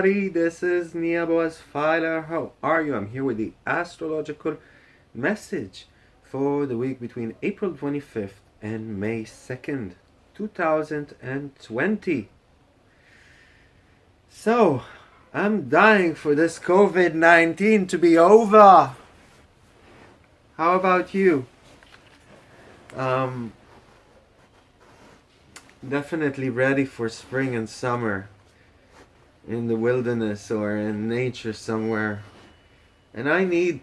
everybody, this is Nia Boaz Filer. How are you? I'm here with the astrological message for the week between April 25th and May 2nd, 2020. So, I'm dying for this COVID-19 to be over. How about you? Um, definitely ready for spring and summer in the wilderness or in nature somewhere. And I need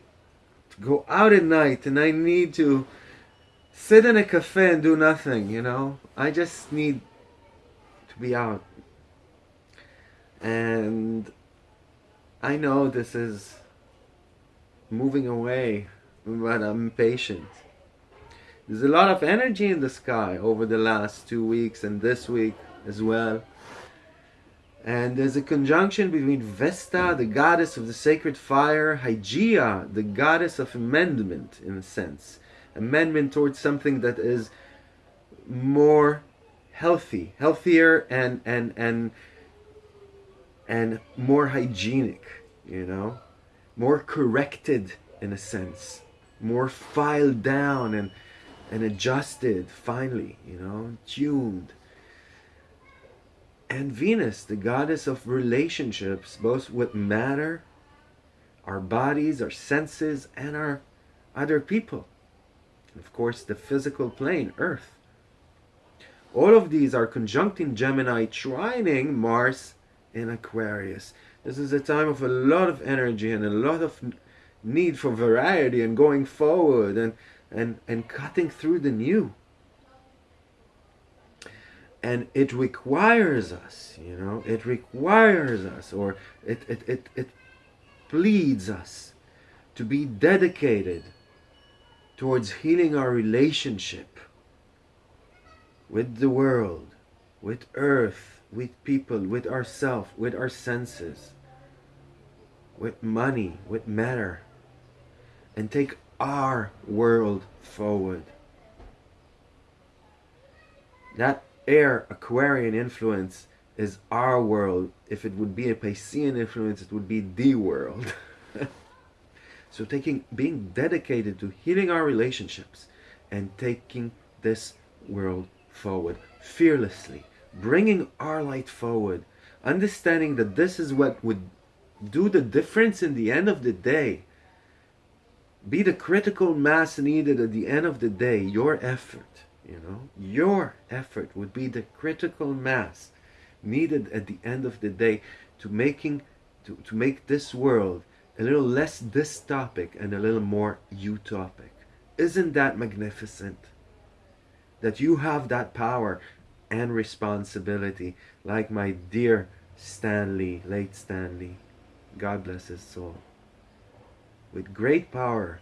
to go out at night and I need to sit in a cafe and do nothing, you know? I just need to be out. And I know this is moving away, but I'm patient. There's a lot of energy in the sky over the last two weeks and this week as well. And there's a conjunction between Vesta, the goddess of the sacred fire, Hygeia, the goddess of amendment, in a sense. Amendment towards something that is more healthy, healthier and and and and more hygienic, you know, more corrected in a sense, more filed down and and adjusted finally, you know, tuned and Venus, the goddess of relationships, both with matter, our bodies, our senses, and our other people. And of course, the physical plane, Earth. All of these are conjuncting Gemini, trining Mars in Aquarius. This is a time of a lot of energy and a lot of need for variety and going forward and, and, and cutting through the new and it requires us you know? It requires us or it it it, it pleads us to be dedicated towards healing our relationship with the world with earth with people with ourself with our senses with money with matter and take our world forward. That air Aquarian influence is our world. If it would be a Piscean influence, it would be the world. so taking, being dedicated to healing our relationships and taking this world forward fearlessly, bringing our light forward, understanding that this is what would do the difference in the end of the day. Be the critical mass needed at the end of the day, your effort you know? Your effort would be the critical mass needed at the end of the day to making to, to make this world a little less dystopic and a little more utopic. Isn't that magnificent? That you have that power and responsibility like my dear Stanley late Stanley God bless his soul with great power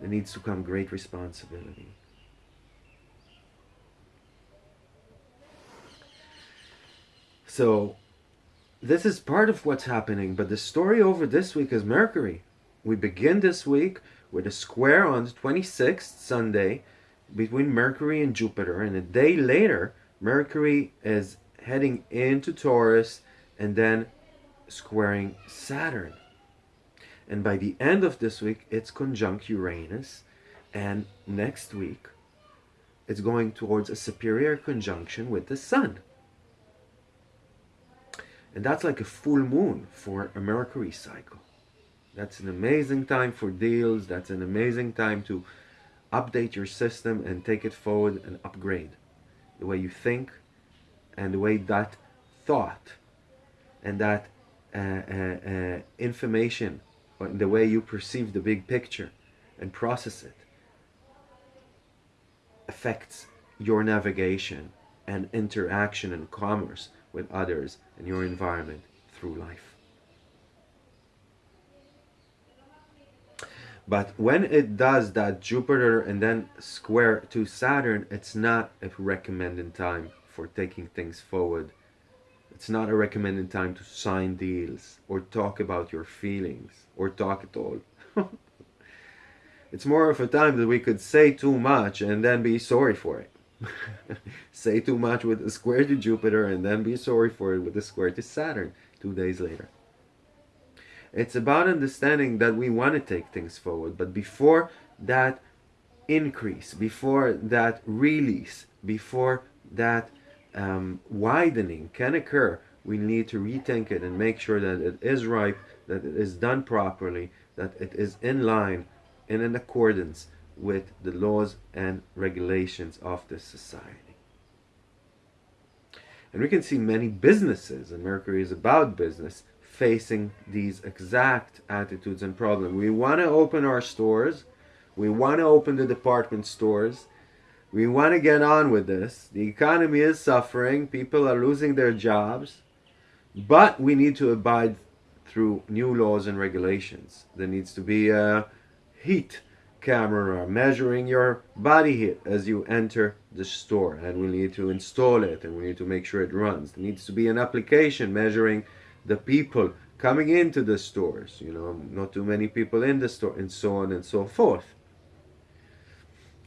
there needs to come great responsibility So this is part of what's happening, but the story over this week is Mercury. We begin this week with a square on the 26th, Sunday, between Mercury and Jupiter, and a day later, Mercury is heading into Taurus and then squaring Saturn. And by the end of this week, it's conjunct Uranus, and next week, it's going towards a superior conjunction with the Sun. And that's like a full moon for a Mercury cycle. That's an amazing time for deals. That's an amazing time to update your system and take it forward and upgrade the way you think and the way that thought and that uh, uh, uh, information the way you perceive the big picture and process it affects your navigation and interaction and commerce with others and your environment through life. But when it does that Jupiter and then square to Saturn, it's not a recommended time for taking things forward. It's not a recommended time to sign deals or talk about your feelings or talk at all. it's more of a time that we could say too much and then be sorry for it. Say too much with a square to Jupiter and then be sorry for it with a square to Saturn two days later. It's about understanding that we want to take things forward, but before that increase, before that release, before that um, widening can occur, we need to rethink it and make sure that it is ripe, that it is done properly, that it is in line and in accordance with the laws and regulations of this society. And we can see many businesses, and Mercury is about business, facing these exact attitudes and problems. We want to open our stores, we want to open the department stores, we want to get on with this. The economy is suffering, people are losing their jobs, but we need to abide through new laws and regulations. There needs to be a heat camera uh, measuring your body heat as you enter the store and we need to install it and we need to make sure it runs. There needs to be an application measuring the people coming into the stores, you know, not too many people in the store and so on and so forth.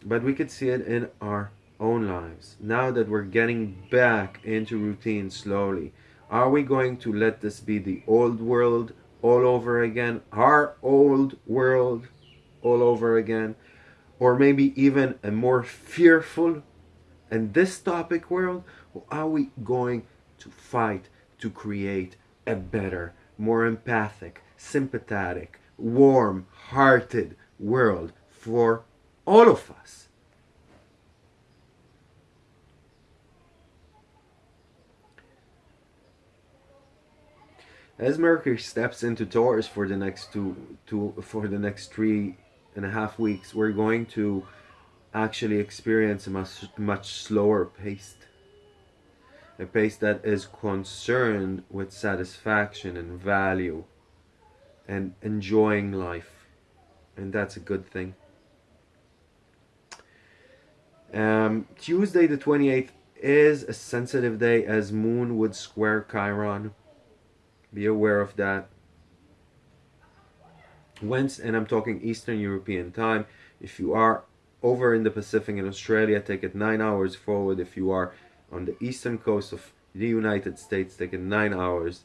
But we could see it in our own lives. Now that we're getting back into routine slowly, are we going to let this be the old world all over again? Our old world all over again? Or maybe even a more fearful and dystopic world? Or are we going to fight to create a better, more empathic, sympathetic, warm hearted world for all of us? As Mercury steps into Taurus for the next two, two for the next three and a half weeks, we're going to actually experience a much much slower pace. A pace that is concerned with satisfaction and value and enjoying life. And that's a good thing. Um, Tuesday the 28th is a sensitive day as Moon would square Chiron be aware of that. Whence, and I'm talking Eastern European time, if you are over in the Pacific in Australia, take it nine hours forward. If you are on the eastern coast of the United States, take it nine hours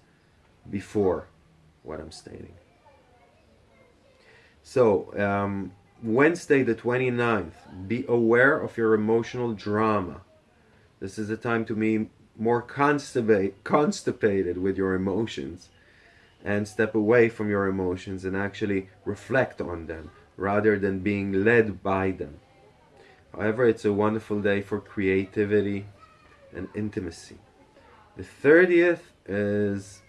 before what I'm stating. So, um, Wednesday the 29th, be aware of your emotional drama. This is a time to be more constipated with your emotions and step away from your emotions and actually reflect on them rather than being led by them. However, it's a wonderful day for creativity and intimacy. The 30th is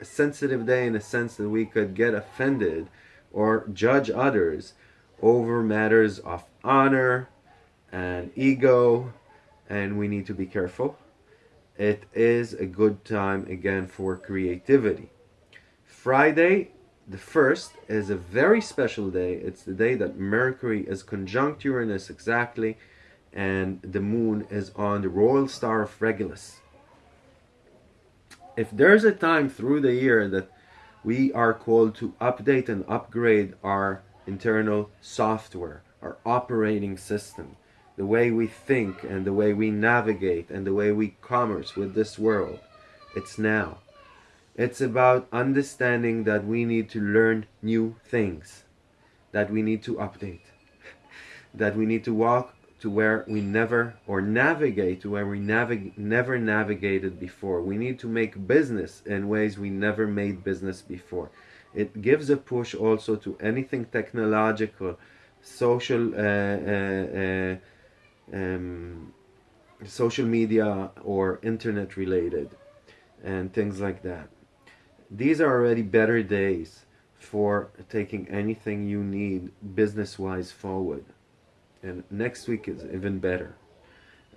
a sensitive day in the sense that we could get offended or judge others over matters of honor and ego, and we need to be careful it is a good time again for creativity. Friday, the 1st, is a very special day. It's the day that Mercury is conjunct Uranus exactly, and the moon is on the royal star of Regulus. If there's a time through the year that we are called to update and upgrade our internal software, our operating system, the way we think and the way we navigate and the way we commerce with this world. It's now. It's about understanding that we need to learn new things, that we need to update, that we need to walk to where we never, or navigate to where we navig never navigated before. We need to make business in ways we never made business before. It gives a push also to anything technological, social, uh, uh, uh, um, social media or internet related and things like that. These are already better days for taking anything you need business wise forward. And next week is even better.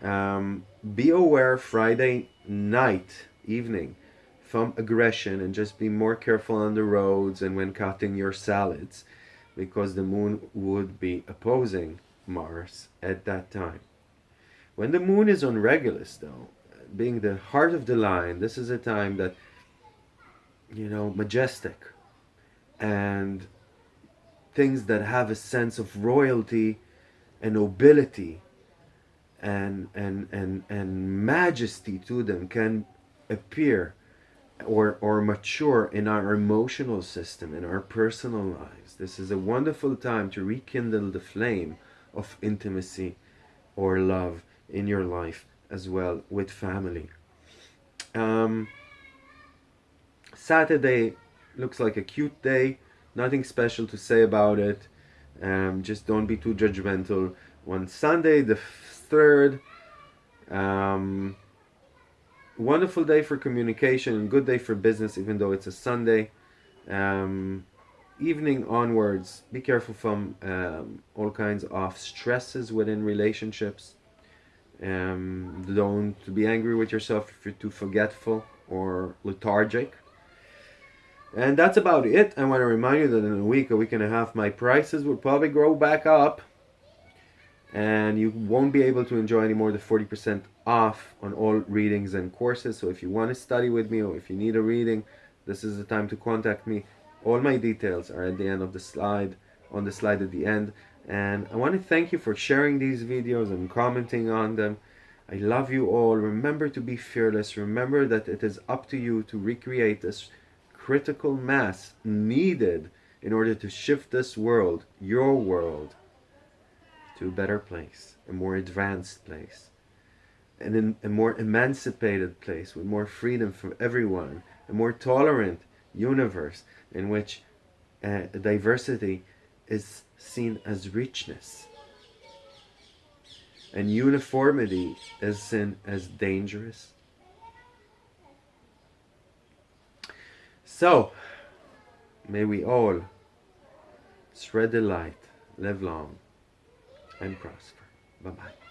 Um, be aware Friday night, evening, from aggression and just be more careful on the roads and when cutting your salads because the moon would be opposing Mars at that time. When the moon is on Regulus, though, being the heart of the lion, this is a time that, you know, majestic and things that have a sense of royalty and nobility and, and, and, and majesty to them can appear or, or mature in our emotional system, in our personal lives. This is a wonderful time to rekindle the flame of intimacy or love in your life as well with family. Um, Saturday looks like a cute day. Nothing special to say about it. Um, just don't be too judgmental. On Sunday, the 3rd, um, wonderful day for communication and good day for business, even though it's a Sunday. Um, evening onwards, be careful from um, all kinds of stresses within relationships. Um, don't be angry with yourself if you're too forgetful or lethargic. And that's about it. I want to remind you that in a week, a week and a half, my prices will probably grow back up. And you won't be able to enjoy anymore the 40% off on all readings and courses. So if you want to study with me or if you need a reading, this is the time to contact me. All my details are at the end of the slide, on the slide at the end. And I want to thank you for sharing these videos and commenting on them. I love you all. Remember to be fearless. Remember that it is up to you to recreate this critical mass needed in order to shift this world, your world, to a better place, a more advanced place, and in a more emancipated place with more freedom for everyone, a more tolerant universe in which uh, diversity is seen as richness. And uniformity is seen as dangerous So, may we all spread the light, live long, and prosper. Bye bye.